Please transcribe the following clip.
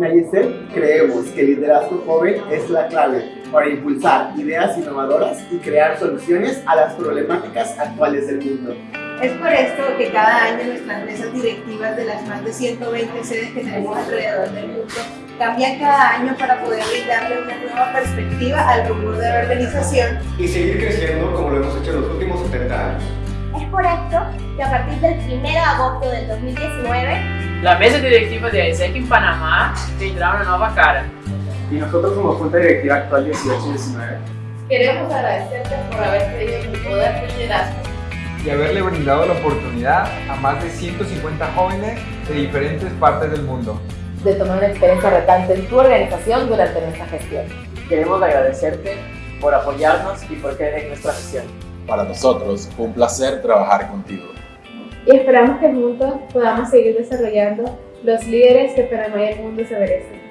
En Ayesel creemos que el liderazgo joven es la clave para impulsar ideas innovadoras y crear soluciones a las problemáticas actuales del mundo. Es por esto que cada año nuestras mesas directivas de las más de 120 sedes que tenemos alrededor del mundo cambian cada año para poder brindarle una nueva perspectiva al rumbo de la organización y seguir creciendo como lo hemos hecho en los últimos 70 años. Es por esto que a partir del 1 de agosto del 2019, la mesa directiva de AISEC en Panamá tendrá una nueva cara. Y nosotros como Junta Directiva actual 18 y 19 queremos agradecerte por haber creído en tu poder de liderazgo y haberle brindado la oportunidad a más de 150 jóvenes de diferentes partes del mundo de tomar una experiencia retante en tu organización durante nuestra gestión. Queremos agradecerte por apoyarnos y por creer en nuestra gestión. Para nosotros fue un placer trabajar contigo. Y esperamos que juntos podamos seguir desarrollando los líderes que Panamá y el mundo se merecen.